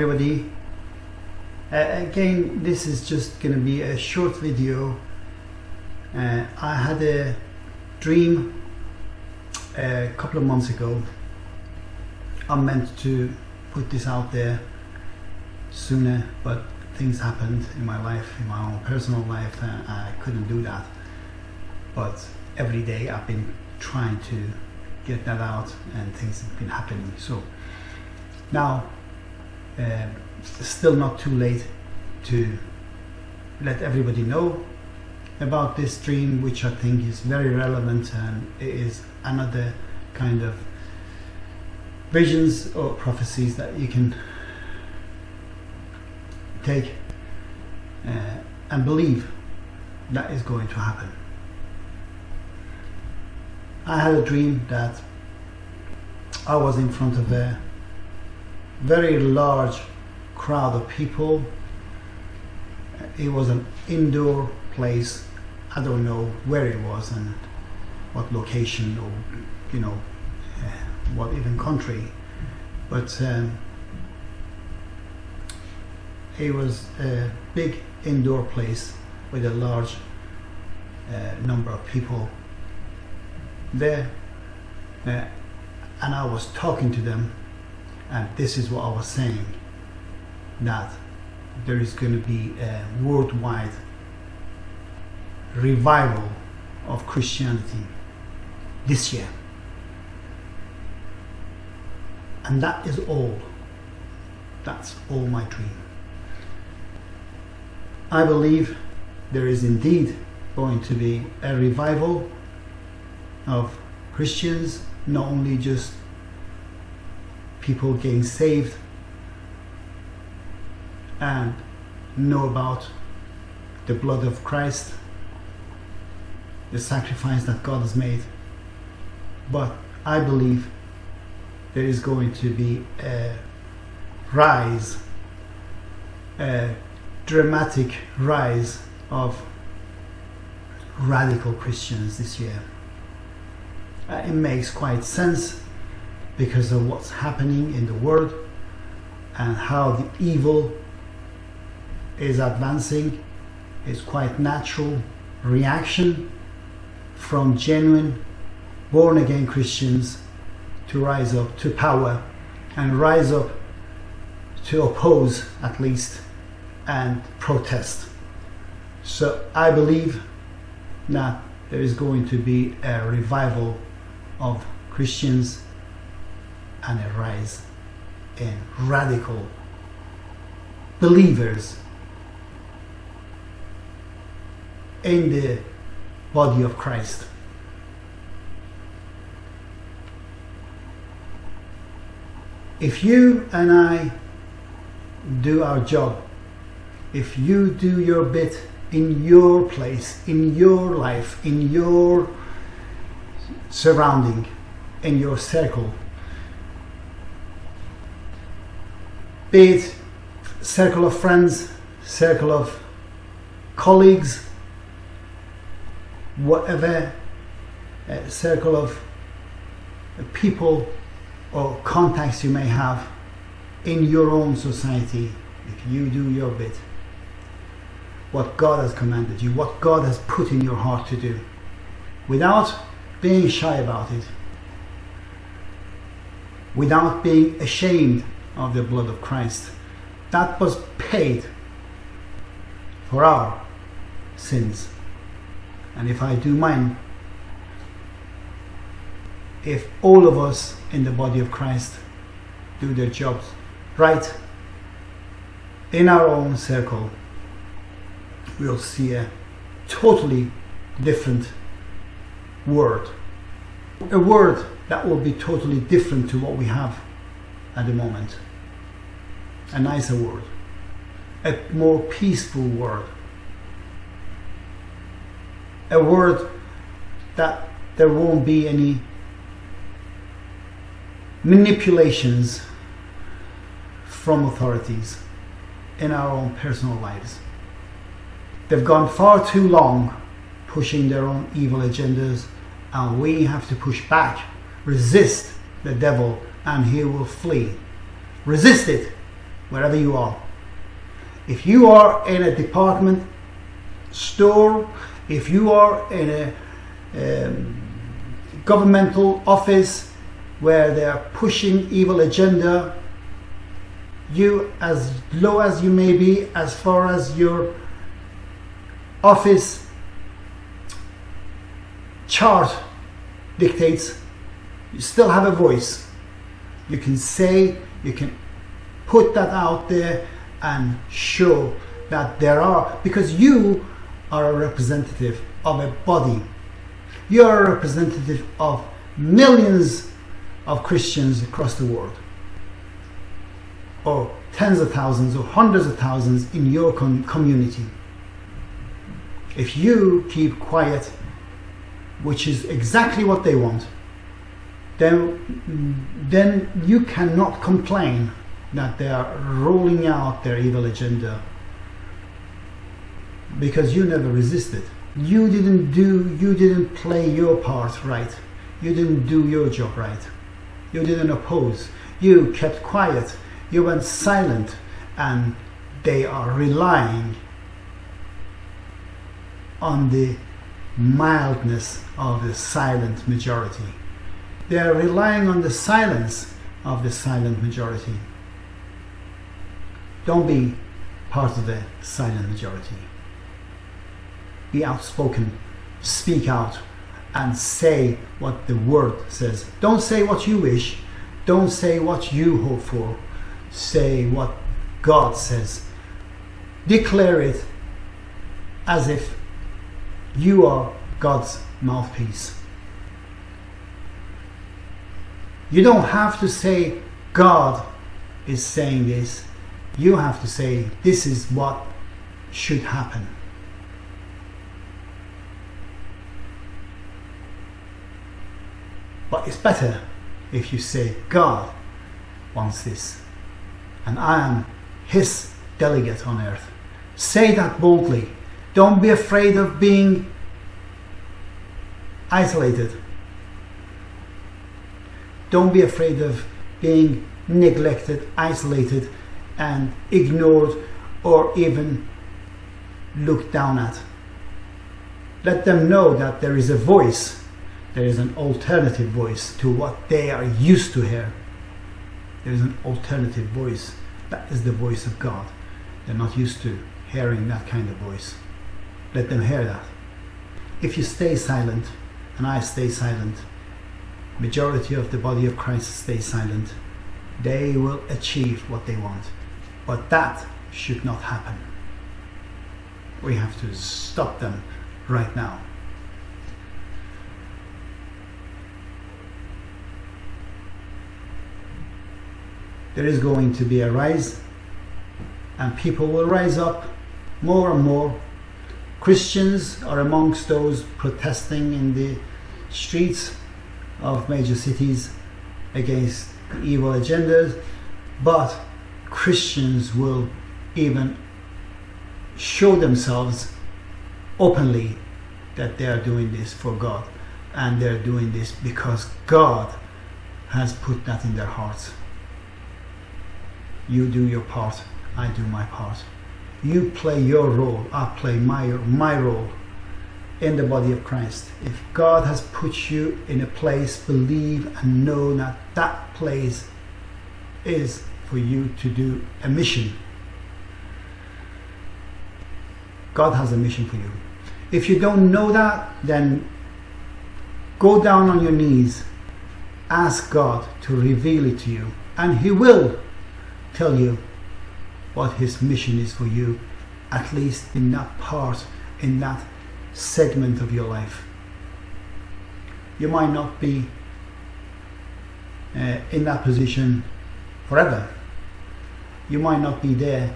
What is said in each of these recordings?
everybody. Uh, again, this is just to be a short video. Uh, I had a dream a couple of months ago. I meant to put this out there sooner, but things happened in my life, in my own personal life, and I couldn't do that. But every day I've been trying to get that out, and things have been happening. So now, uh, still not too late to let everybody know about this dream, which I think is very relevant and it is another kind of visions or prophecies that you can take uh, and believe that is going to happen. I had a dream that I was in front of a very large crowd of people. It was an indoor place. I don't know where it was and what location or you know uh, what even country, but um, it was a big indoor place with a large uh, number of people there uh, and I was talking to them and this is what I was saying that there is going to be a worldwide revival of Christianity this year. And that is all. That's all my dream. I believe there is indeed going to be a revival of Christians, not only just people getting saved and know about the blood of Christ, the sacrifice that God has made, but I believe there is going to be a rise, a dramatic rise of radical Christians this year. Uh, it makes quite sense because of what's happening in the world and how the evil is advancing. It's quite natural reaction from genuine born again Christians to rise up to power and rise up to oppose at least and protest. So I believe that there is going to be a revival of Christians and a rise in radical believers in the body of Christ. If you and I do our job, if you do your bit in your place, in your life, in your surrounding, in your circle. Be it circle of friends, circle of colleagues, whatever uh, circle of people or contacts you may have in your own society, if you do your bit, what God has commanded you, what God has put in your heart to do, without being shy about it, without being ashamed of the blood of Christ. That was paid for our sins. And if I do mine, if all of us in the body of Christ do their jobs right in our own circle, we'll see a totally different word. A word that will be totally different to what we have at the moment. A nicer world. A more peaceful world. A world that there won't be any manipulations from authorities in our own personal lives. They've gone far too long pushing their own evil agendas and we have to push back, resist the devil and he will flee. Resist it wherever you are. If you are in a department store, if you are in a um, governmental office where they are pushing evil agenda, you as low as you may be, as far as your office chart dictates, you still have a voice. You can say, you can put that out there and show that there are, because you are a representative of a body. You are a representative of millions of Christians across the world, or tens of thousands or hundreds of thousands in your com community. If you keep quiet, which is exactly what they want, then, then you cannot complain that they are rolling out their evil agenda because you never resisted. You didn't do, you didn't play your part right. You didn't do your job right. You didn't oppose. You kept quiet. You went silent and they are relying on the mildness of the silent majority. They are relying on the silence of the silent majority. Don't be part of the silent majority. Be outspoken, speak out, and say what the word says. Don't say what you wish, don't say what you hope for, say what God says. Declare it as if you are God's mouthpiece. You don't have to say, God is saying this. You have to say, this is what should happen. But it's better if you say, God wants this, and I am His delegate on earth. Say that boldly. Don't be afraid of being isolated. Don't be afraid of being neglected, isolated, and ignored or even looked down at. Let them know that there is a voice, there is an alternative voice to what they are used to hear. There is an alternative voice. That is the voice of God. They're not used to hearing that kind of voice. Let them hear that. If you stay silent, and I stay silent, majority of the body of Christ stay silent, they will achieve what they want. But that should not happen. We have to stop them right now. There is going to be a rise and people will rise up more and more. Christians are amongst those protesting in the streets of major cities against evil agendas, but Christians will even show themselves openly that they are doing this for God and they're doing this because God has put that in their hearts. You do your part, I do my part. You play your role, I play my, my role in the body of Christ. If God has put you in a place, believe and know that that place is for you to do a mission. God has a mission for you. If you don't know that, then go down on your knees, ask God to reveal it to you, and He will tell you what His mission is for you, at least in that part, in that segment of your life. You might not be uh, in that position forever. You might not be there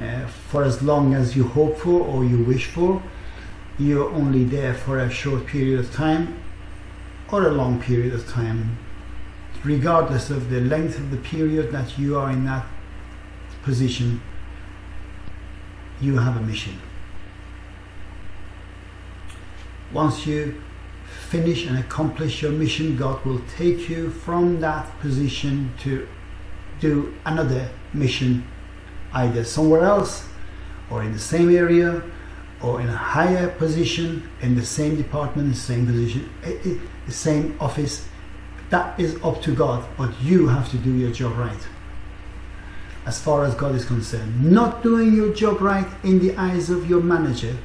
uh, for as long as you hope for or you wish for. You're only there for a short period of time or a long period of time. Regardless of the length of the period that you are in that position, you have a mission once you finish and accomplish your mission, God will take you from that position to do another mission either somewhere else or in the same area or in a higher position in the same department, the same position, eh, eh, the same office. That is up to God, but you have to do your job right. As far as God is concerned, not doing your job right in the eyes of your manager,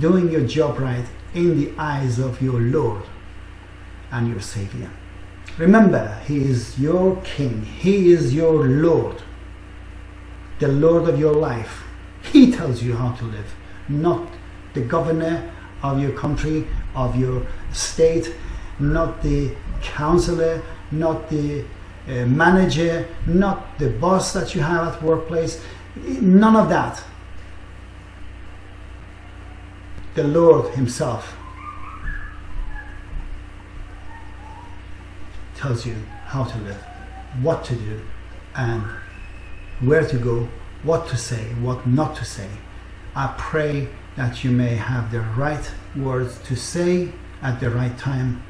doing your job right in the eyes of your Lord and your Savior. Remember, He is your King, He is your Lord, the Lord of your life. He tells you how to live, not the governor of your country, of your state, not the counselor, not the uh, manager, not the boss that you have at workplace. None of that. The Lord Himself tells you how to live, what to do, and where to go, what to say, what not to say. I pray that you may have the right words to say at the right time.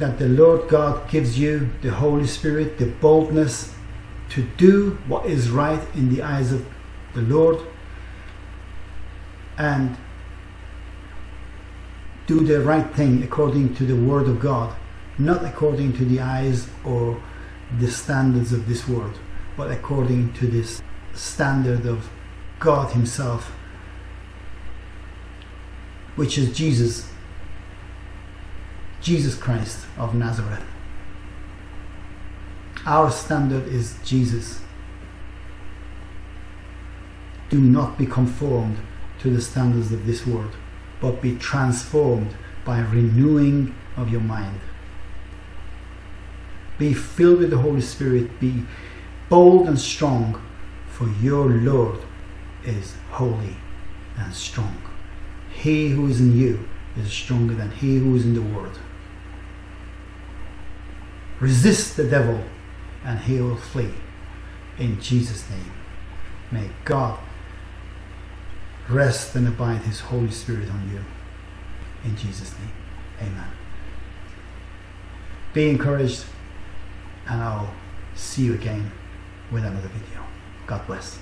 That the Lord God gives you the Holy Spirit, the boldness to do what is right in the eyes of the Lord and do the right thing according to the Word of God, not according to the eyes or the standards of this world, but according to this standard of God Himself, which is Jesus, Jesus Christ of Nazareth. Our standard is Jesus. Do not be conformed to the standards of this world but be transformed by renewing of your mind. Be filled with the Holy Spirit. Be bold and strong, for your Lord is holy and strong. He who is in you is stronger than he who is in the world. Resist the devil and he will flee. In Jesus' name. May God rest and abide His Holy Spirit on you. In Jesus' name, amen. Be encouraged, and I'll see you again with another video. God bless.